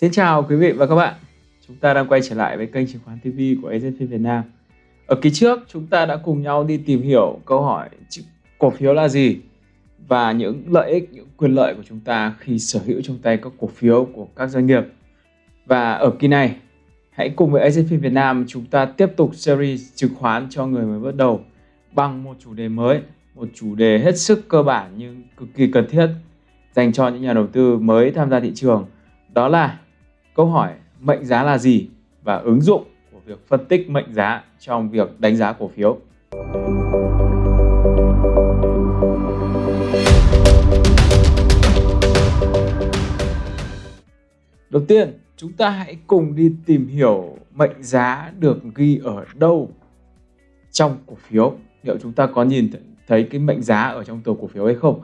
Xin chào quý vị và các bạn. Chúng ta đang quay trở lại với kênh chứng khoán TV của AZP Việt Nam. Ở kỳ trước, chúng ta đã cùng nhau đi tìm hiểu câu hỏi cổ phiếu là gì và những lợi ích, những quyền lợi của chúng ta khi sở hữu trong tay các cổ phiếu của các doanh nghiệp. Và ở kỳ này, hãy cùng với AZP Việt Nam chúng ta tiếp tục series chứng khoán cho người mới bắt đầu bằng một chủ đề mới, một chủ đề hết sức cơ bản nhưng cực kỳ cần thiết dành cho những nhà đầu tư mới tham gia thị trường. Đó là câu hỏi mệnh giá là gì và ứng dụng của việc phân tích mệnh giá trong việc đánh giá cổ phiếu. Đầu tiên, chúng ta hãy cùng đi tìm hiểu mệnh giá được ghi ở đâu trong cổ phiếu. Liệu chúng ta có nhìn thấy cái mệnh giá ở trong tờ cổ phiếu hay không?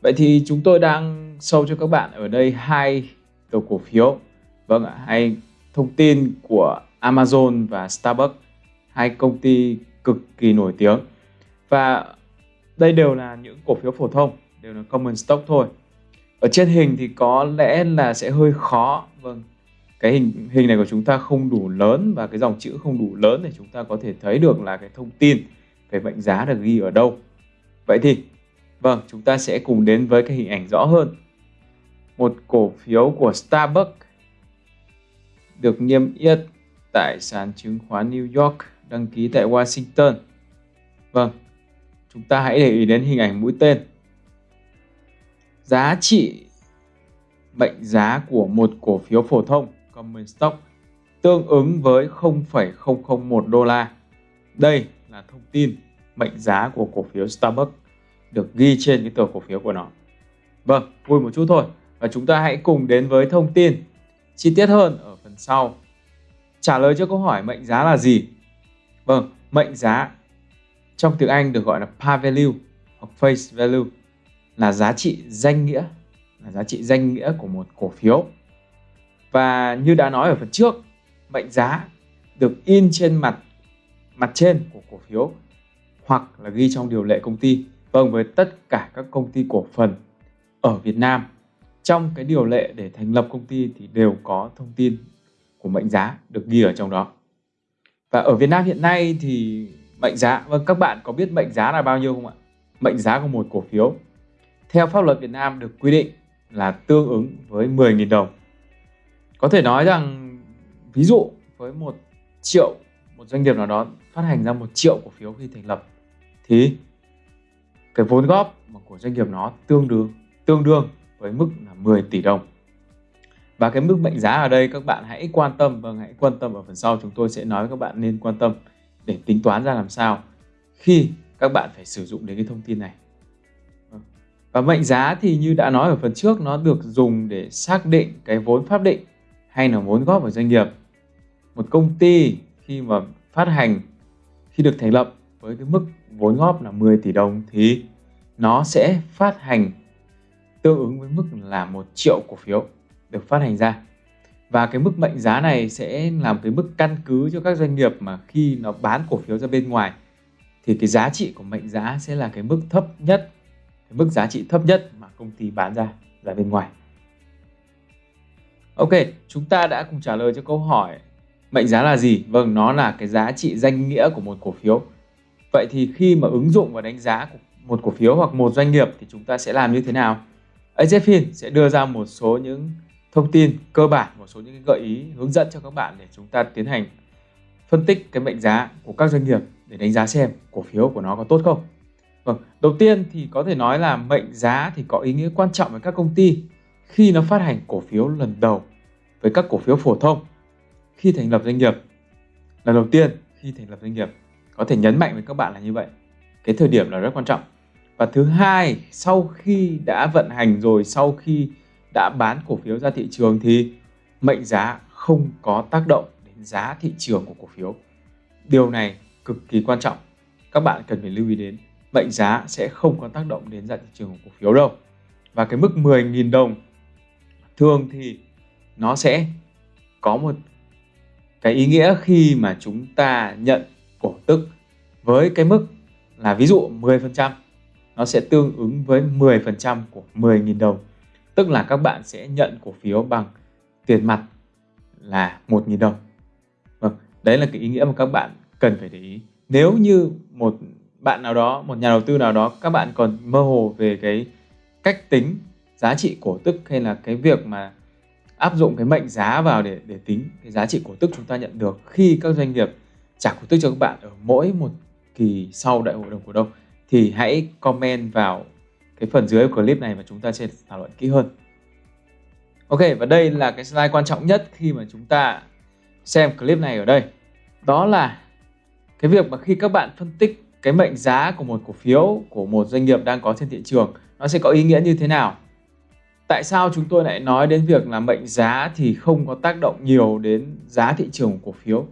Vậy thì chúng tôi đang show cho các bạn ở đây hai tờ cổ phiếu Vâng ạ, hay thông tin của Amazon và Starbucks, hai công ty cực kỳ nổi tiếng. Và đây đều là những cổ phiếu phổ thông, đều là common stock thôi. Ở trên hình thì có lẽ là sẽ hơi khó. Vâng, cái hình hình này của chúng ta không đủ lớn và cái dòng chữ không đủ lớn để chúng ta có thể thấy được là cái thông tin về mệnh giá được ghi ở đâu. Vậy thì, vâng, chúng ta sẽ cùng đến với cái hình ảnh rõ hơn. Một cổ phiếu của Starbucks được niêm yết tại sàn chứng khoán New York đăng ký tại Washington. Vâng, chúng ta hãy để ý đến hình ảnh mũi tên. Giá trị mệnh giá của một cổ phiếu phổ thông common stock tương ứng với 0,001 đô la. Đây là thông tin mệnh giá của cổ phiếu Starbucks được ghi trên cái tờ cổ phiếu của nó. Vâng, vui một chút thôi. Và chúng ta hãy cùng đến với thông tin chi tiết hơn ở phần sau. Trả lời cho câu hỏi mệnh giá là gì? Vâng, mệnh giá trong tiếng Anh được gọi là par value hoặc face value là giá trị danh nghĩa, là giá trị danh nghĩa của một cổ phiếu. Và như đã nói ở phần trước, mệnh giá được in trên mặt mặt trên của cổ phiếu hoặc là ghi trong điều lệ công ty. Vâng, với tất cả các công ty cổ phần ở Việt Nam trong cái điều lệ để thành lập công ty thì đều có thông tin của mệnh giá được ghi ở trong đó. Và ở Việt Nam hiện nay thì mệnh giá, vâng các bạn có biết mệnh giá là bao nhiêu không ạ? Mệnh giá của một cổ phiếu theo pháp luật Việt Nam được quy định là tương ứng với 10.000 đồng. Có thể nói rằng ví dụ với một triệu một doanh nghiệp nào đó phát hành ra một triệu cổ phiếu khi thành lập thì cái vốn góp của doanh nghiệp nó tương đương tương đương với mức là 10 tỷ đồng. Và cái mức mệnh giá ở đây các bạn hãy quan tâm và hãy quan tâm ở phần sau, chúng tôi sẽ nói với các bạn nên quan tâm để tính toán ra làm sao khi các bạn phải sử dụng đến cái thông tin này. Và mệnh giá thì như đã nói ở phần trước, nó được dùng để xác định cái vốn pháp định hay là vốn góp vào doanh nghiệp. Một công ty khi mà phát hành, khi được thành lập với cái mức vốn góp là 10 tỷ đồng thì nó sẽ phát hành tương ứng với mức là một triệu cổ phiếu được phát hành ra và cái mức mệnh giá này sẽ làm cái mức căn cứ cho các doanh nghiệp mà khi nó bán cổ phiếu ra bên ngoài thì cái giá trị của mệnh giá sẽ là cái mức thấp nhất cái mức giá trị thấp nhất mà công ty bán ra ra bên ngoài Ok, chúng ta đã cùng trả lời cho câu hỏi mệnh giá là gì? Vâng, nó là cái giá trị danh nghĩa của một cổ phiếu. Vậy thì khi mà ứng dụng và đánh giá một cổ phiếu hoặc một doanh nghiệp thì chúng ta sẽ làm như thế nào? AZFIN sẽ đưa ra một số những thông tin cơ bản, một số những gợi ý hướng dẫn cho các bạn để chúng ta tiến hành phân tích cái mệnh giá của các doanh nghiệp để đánh giá xem cổ phiếu của nó có tốt không. Vâng, đầu tiên thì có thể nói là mệnh giá thì có ý nghĩa quan trọng với các công ty khi nó phát hành cổ phiếu lần đầu với các cổ phiếu phổ thông khi thành lập doanh nghiệp. Lần đầu tiên khi thành lập doanh nghiệp có thể nhấn mạnh với các bạn là như vậy. Cái thời điểm là rất quan trọng. Và thứ hai, sau khi đã vận hành rồi, sau khi đã bán cổ phiếu ra thị trường thì mệnh giá không có tác động đến giá thị trường của cổ phiếu. Điều này cực kỳ quan trọng. Các bạn cần phải lưu ý đến. Mệnh giá sẽ không có tác động đến giá thị trường của cổ phiếu đâu. Và cái mức 10.000 đồng thường thì nó sẽ có một cái ý nghĩa khi mà chúng ta nhận cổ tức với cái mức là ví dụ 10% nó sẽ tương ứng với 10% của 10.000 đồng. Tức là các bạn sẽ nhận cổ phiếu bằng tiền mặt là 1.000 đồng. Vâng, đấy là cái ý nghĩa mà các bạn cần phải để ý. Nếu như một bạn nào đó, một nhà đầu tư nào đó các bạn còn mơ hồ về cái cách tính giá trị cổ tức hay là cái việc mà áp dụng cái mệnh giá vào để để tính cái giá trị cổ tức chúng ta nhận được khi các doanh nghiệp trả cổ tức cho các bạn ở mỗi một kỳ sau đại hội đồng cổ đông thì hãy comment vào cái phần dưới của clip này và chúng ta sẽ thảo luận kỹ hơn. Ok, và đây là cái slide quan trọng nhất khi mà chúng ta xem clip này ở đây. Đó là cái việc mà khi các bạn phân tích cái mệnh giá của một cổ phiếu, của một doanh nghiệp đang có trên thị trường, nó sẽ có ý nghĩa như thế nào tại sao chúng tôi lại nói đến việc là mệnh giá thì không có tác động nhiều đến giá thị trường của cổ phiếu,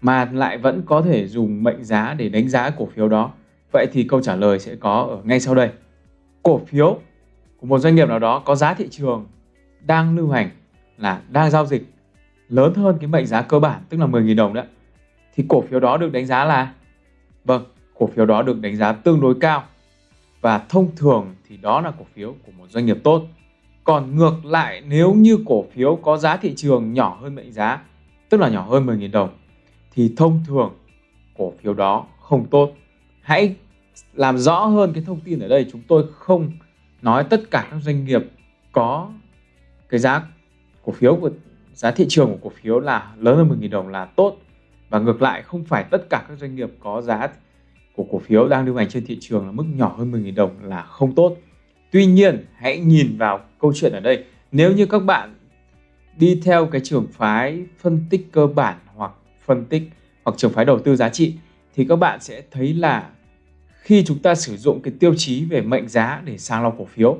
mà lại vẫn có thể dùng mệnh giá để đánh giá cổ phiếu đó vậy thì câu trả lời sẽ có ở ngay sau đây cổ phiếu của một doanh nghiệp nào đó có giá thị trường đang lưu hành là đang giao dịch lớn hơn cái mệnh giá cơ bản tức là 10.000 đồng đó thì cổ phiếu đó được đánh giá là vâng cổ phiếu đó được đánh giá tương đối cao và thông thường thì đó là cổ phiếu của một doanh nghiệp tốt. Còn ngược lại nếu như cổ phiếu có giá thị trường nhỏ hơn mệnh giá, tức là nhỏ hơn 10.000 đồng, thì thông thường cổ phiếu đó không tốt. Hãy làm rõ hơn cái thông tin ở đây. Chúng tôi không nói tất cả các doanh nghiệp có cái giá cổ phiếu của giá thị trường của cổ phiếu là lớn hơn 10.000 đồng là tốt. Và ngược lại không phải tất cả các doanh nghiệp có giá của cổ phiếu đang lưu hành trên thị trường là mức nhỏ hơn 10.000 đồng là không tốt. Tuy nhiên, hãy nhìn vào câu chuyện ở đây. Nếu như các bạn đi theo cái trường phái phân tích cơ bản hoặc phân tích hoặc trường phái đầu tư giá trị thì các bạn sẽ thấy là khi chúng ta sử dụng cái tiêu chí về mệnh giá để sàng lọc cổ phiếu.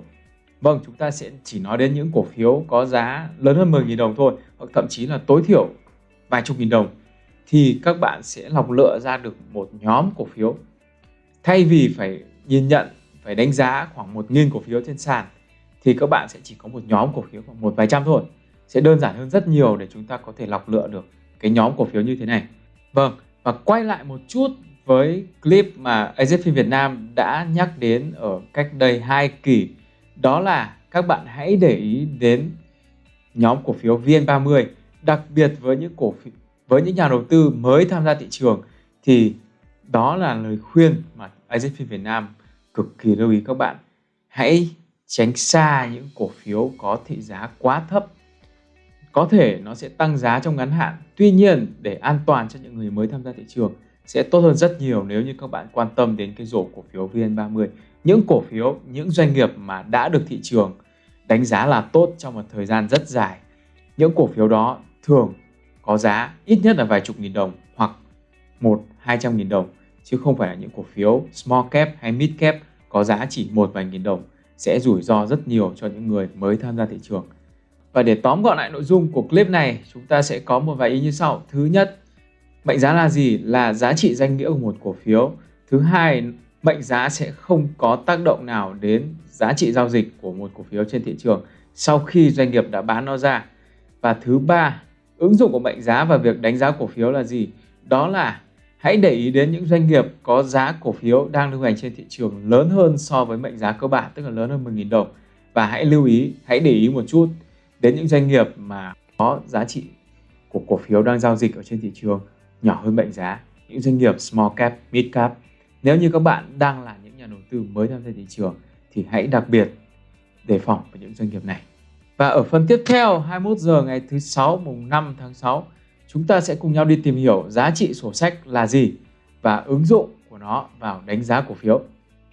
Vâng, chúng ta sẽ chỉ nói đến những cổ phiếu có giá lớn hơn 10.000 đồng thôi hoặc thậm chí là tối thiểu vài chục nghìn đồng thì các bạn sẽ lọc lựa ra được một nhóm cổ phiếu. Thay vì phải nhìn nhận phải đánh giá khoảng một nghìn cổ phiếu trên sàn thì các bạn sẽ chỉ có một nhóm cổ phiếu khoảng một vài trăm thôi. Sẽ đơn giản hơn rất nhiều để chúng ta có thể lọc lựa được cái nhóm cổ phiếu như thế này. Vâng và quay lại một chút với clip mà AZP Việt Nam đã nhắc đến ở cách đây hai kỳ đó là các bạn hãy để ý đến nhóm cổ phiếu VN30 đặc biệt với những cổ phiếu với những nhà đầu tư mới tham gia thị trường, thì đó là lời khuyên mà AZP Việt Nam cực kỳ lưu ý các bạn. Hãy tránh xa những cổ phiếu có thị giá quá thấp. Có thể nó sẽ tăng giá trong ngắn hạn. Tuy nhiên, để an toàn cho những người mới tham gia thị trường sẽ tốt hơn rất nhiều nếu như các bạn quan tâm đến cái rổ cổ phiếu VN30. Những cổ phiếu, những doanh nghiệp mà đã được thị trường đánh giá là tốt trong một thời gian rất dài. Những cổ phiếu đó thường có giá ít nhất là vài chục nghìn đồng hoặc một hai trăm nghìn đồng chứ không phải là những cổ phiếu small cap hay mid cap có giá chỉ một vài nghìn đồng sẽ rủi ro rất nhiều cho những người mới tham gia thị trường. Và để tóm gọn lại nội dung của clip này, chúng ta sẽ có một vài ý như sau. Thứ nhất, mệnh giá là gì? Là giá trị danh nghĩa của một cổ phiếu. Thứ hai, mệnh giá sẽ không có tác động nào đến giá trị giao dịch của một cổ phiếu trên thị trường sau khi doanh nghiệp đã bán nó ra. Và thứ ba, ứng dụng của mệnh giá và việc đánh giá cổ phiếu là gì? Đó là Hãy để ý đến những doanh nghiệp có giá cổ phiếu đang lưu hành trên thị trường lớn hơn so với mệnh giá cơ bản, tức là lớn hơn 10.000 đồng. Và hãy lưu ý, hãy để ý một chút đến những doanh nghiệp mà có giá trị của cổ phiếu đang giao dịch ở trên thị trường nhỏ hơn mệnh giá. Những doanh nghiệp small cap, mid cap. Nếu như các bạn đang là những nhà đầu tư mới tham gia thị trường thì hãy đặc biệt đề phòng với những doanh nghiệp này. Và ở phần tiếp theo 21 giờ ngày thứ sáu mùng 5 tháng 6 chúng ta sẽ cùng nhau đi tìm hiểu giá trị sổ sách là gì và ứng dụng của nó vào đánh giá cổ phiếu.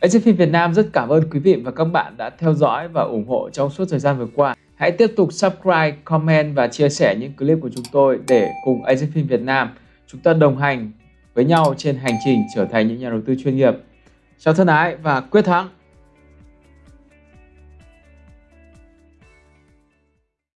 AZFIN Việt Nam rất cảm ơn quý vị và các bạn đã theo dõi và ủng hộ trong suốt thời gian vừa qua. Hãy tiếp tục subscribe, comment và chia sẻ những clip của chúng tôi để cùng AZFIN Việt Nam chúng ta đồng hành với nhau trên hành trình trở thành những nhà đầu tư chuyên nghiệp. Chào thân ái và quyết thắng!